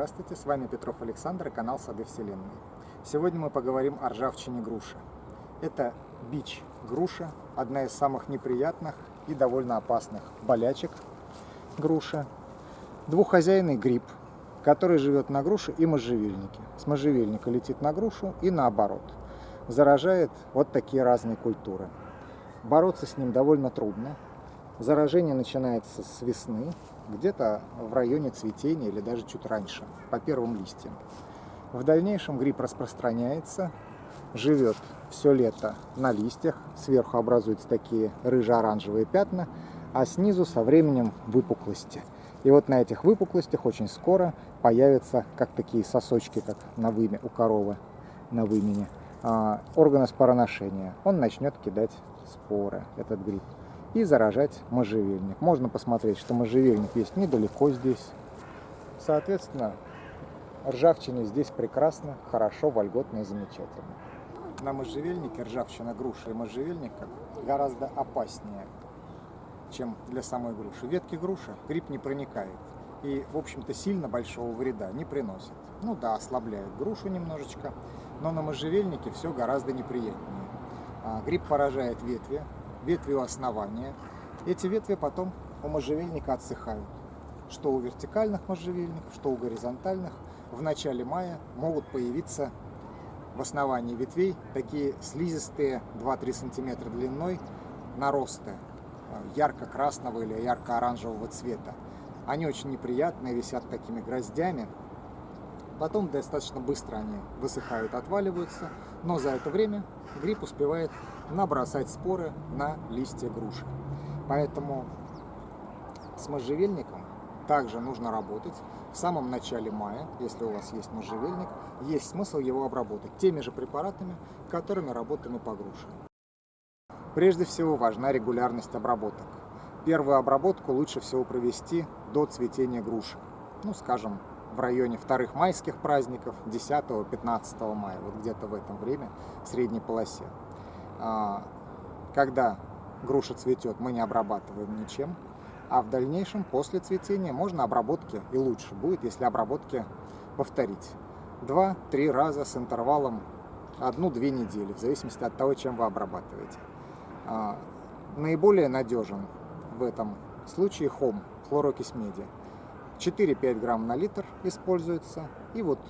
Здравствуйте, с вами Петров Александр и канал Сады Вселенной. Сегодня мы поговорим о ржавчине груши. Это бич груша, одна из самых неприятных и довольно опасных болячек груши. Двуххозяйный гриб, который живет на груше и можжевельнике. С можжевельника летит на грушу и наоборот. Заражает вот такие разные культуры. Бороться с ним довольно трудно. Заражение начинается с весны, где-то в районе цветения или даже чуть раньше, по первым листьям. В дальнейшем гриб распространяется, живет все лето на листьях, сверху образуются такие рыже-оранжевые пятна, а снизу со временем выпуклости. И вот на этих выпуклостях очень скоро появятся как такие сосочки, как на выме у коровы, на вымене, а, органы спороношения. Он начнет кидать споры, этот гриб и заражать можжевельник. Можно посмотреть, что можжевельник есть недалеко здесь. Соответственно, ржавчина здесь прекрасно, хорошо, вольготно и замечательно. На можжевельнике ржавчина груши и можжевельника гораздо опаснее, чем для самой груши. Ветки груши гриб не проникает и, в общем-то, сильно большого вреда не приносит. Ну да, ослабляет грушу немножечко, но на можжевельнике все гораздо неприятнее. А, гриб поражает ветви, ветви у основания. Эти ветви потом у можжевельника отсыхают. Что у вертикальных можжевельников, что у горизонтальных. В начале мая могут появиться в основании ветвей такие слизистые 2-3 сантиметра длиной наросты э, ярко-красного или ярко-оранжевого цвета. Они очень неприятные, висят такими гроздями. Потом достаточно быстро они высыхают, отваливаются, но за это время гриб успевает набросать споры на листья груши. Поэтому с можжевельником также нужно работать в самом начале мая, если у вас есть можжевельник, есть смысл его обработать теми же препаратами, которыми работаем и по груше. Прежде всего важна регулярность обработок. Первую обработку лучше всего провести до цветения груши. Ну, скажем, в районе вторых майских праздников, 10-15 мая, вот где-то в этом время, в средней полосе. А, когда груша цветет, мы не обрабатываем ничем, а в дальнейшем, после цветения, можно обработки, и лучше будет, если обработки повторить. Два-три раза с интервалом одну-две недели, в зависимости от того, чем вы обрабатываете. А, наиболее надежен в этом случае хом, хлорокись меди. 4-5 грамм на литр используется, и вот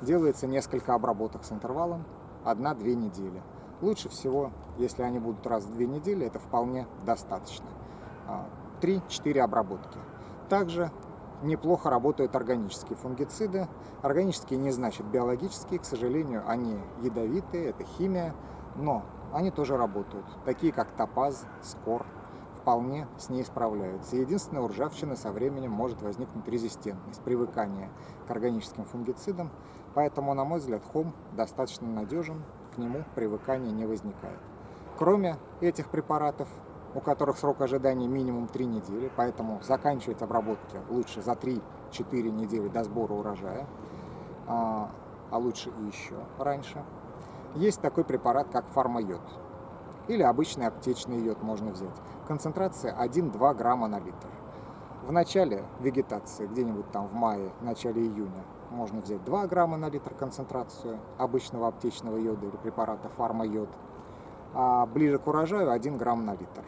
делается несколько обработок с интервалом 1-2 недели. Лучше всего, если они будут раз в две недели, это вполне достаточно. 3-4 а, обработки. Также неплохо работают органические фунгициды. Органические не значит биологические, к сожалению, они ядовитые, это химия, но они тоже работают, такие как топаз, скор, вполне с ней справляются. Единственное, у ржавчины со временем может возникнуть резистентность, привыкание к органическим фунгицидам, поэтому, на мой взгляд, хом достаточно надежен, к нему привыкание не возникает. Кроме этих препаратов, у которых срок ожидания минимум 3 недели, поэтому заканчивать обработки лучше за 3-4 недели до сбора урожая, а, а лучше и еще раньше. Есть такой препарат, как фармайод. Или обычный аптечный йод можно взять. Концентрация 1-2 грамма на литр. В начале вегетации, где-нибудь там в мае, начале июня, можно взять 2 грамма на литр концентрацию обычного аптечного йода или препарата фармайод. А ближе к урожаю 1 грамм на литр.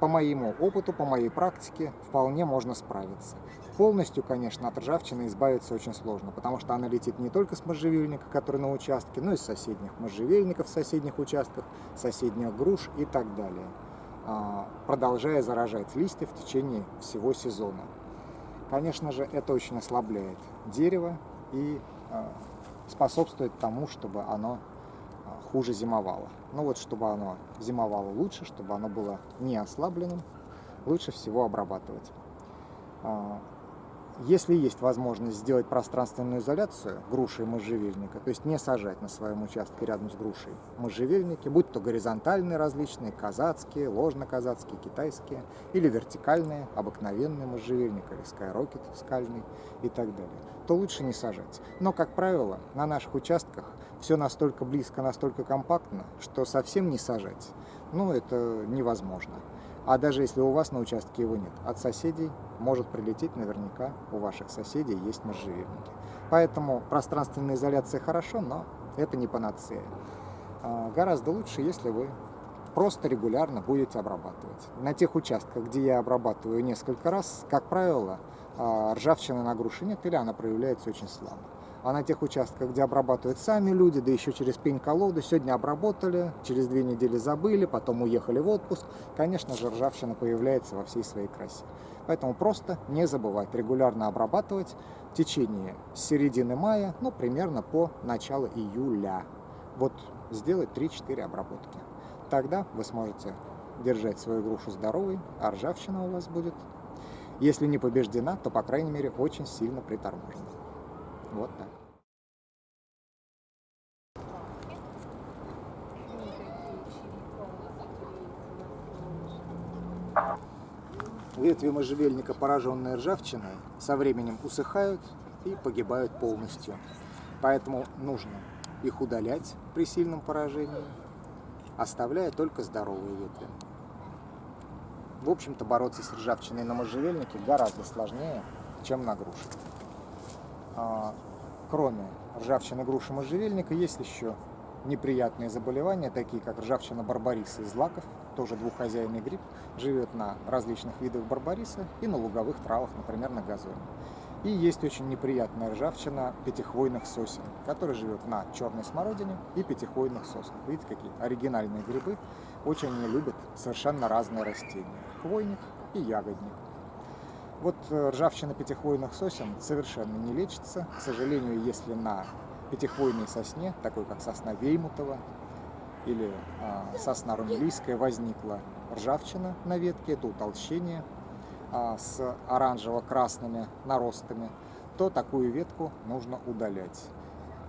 По моему опыту, по моей практике, вполне можно справиться. Полностью, конечно, от ржавчины избавиться очень сложно, потому что она летит не только с можжевельника, который на участке, но и с соседних можжевельников соседних участках, соседних груш и так далее, а, продолжая заражать листья в течение всего сезона. Конечно же, это очень ослабляет дерево и а, способствует тому, чтобы оно хуже зимовало. Ну вот, чтобы оно зимовало лучше, чтобы оно было не ослабленным, лучше всего обрабатывать. Если есть возможность сделать пространственную изоляцию груши и можжевельника, то есть не сажать на своем участке рядом с грушей можжевельники, будь то горизонтальные различные, казацкие, ложно-казацкие, китайские, или вертикальные, обыкновенные можжевельник, или скайрокет скальный и так далее, то лучше не сажать. Но, как правило, на наших участках все настолько близко, настолько компактно, что совсем не сажать, ну, это невозможно. А даже если у вас на участке его нет, от соседей может прилететь наверняка, у ваших соседей есть можжевельники. Поэтому пространственная изоляция хорошо, но это не панацея. А, гораздо лучше, если вы просто регулярно будете обрабатывать. На тех участках, где я обрабатываю несколько раз, как правило, а, ржавчина на груши нет или она проявляется очень слабо. А на тех участках, где обрабатывают сами люди, да еще через пень-колоду, сегодня обработали, через две недели забыли, потом уехали в отпуск, конечно же, ржавчина появляется во всей своей красе. Поэтому просто не забывать регулярно обрабатывать в течение середины мая, ну, примерно по началу июля. Вот сделать 3-4 обработки. Тогда вы сможете держать свою грушу здоровой, а ржавчина у вас будет, если не побеждена, то, по крайней мере, очень сильно приторможена. Вот так. Ветви можжевельника, пораженные ржавчиной, со временем усыхают и погибают полностью. Поэтому нужно их удалять при сильном поражении, оставляя только здоровые ветви. В общем-то, бороться с ржавчиной на можжевельнике гораздо сложнее, чем на груше. А, кроме ржавчины груши можжевельника, есть еще неприятные заболевания, такие как ржавчина барбариса из лаков, тоже двуххозяйный гриб, живет на различных видах барбариса и на луговых травах, например, на газоне. И есть очень неприятная ржавчина пятихвойных сосен, которая живет на черной смородине и пятихвойных соснах. Видите, какие оригинальные грибы. Очень они любят совершенно разные растения. Хвойник и ягодник. Вот э, ржавчина пятихвойных сосен совершенно не лечится. К сожалению, если на пятихвойной сосне, такой как сосна Веймутова или э, сосна румелийская, возникла ржавчина на ветке, это утолщение, а, с оранжево-красными наростами, то такую ветку нужно удалять.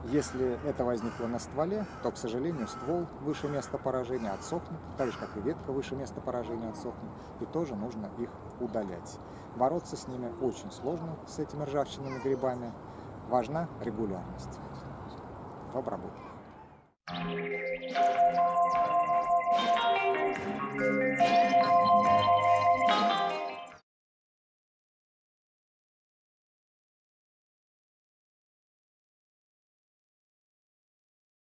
Если это возникло на стволе, то, к сожалению, ствол выше места поражения отсохнет, так же, как и ветка выше места поражения отсохнет, и тоже нужно их удалять. Бороться с ними очень сложно, с этими ржавчинными грибами. Важна регулярность в обработке.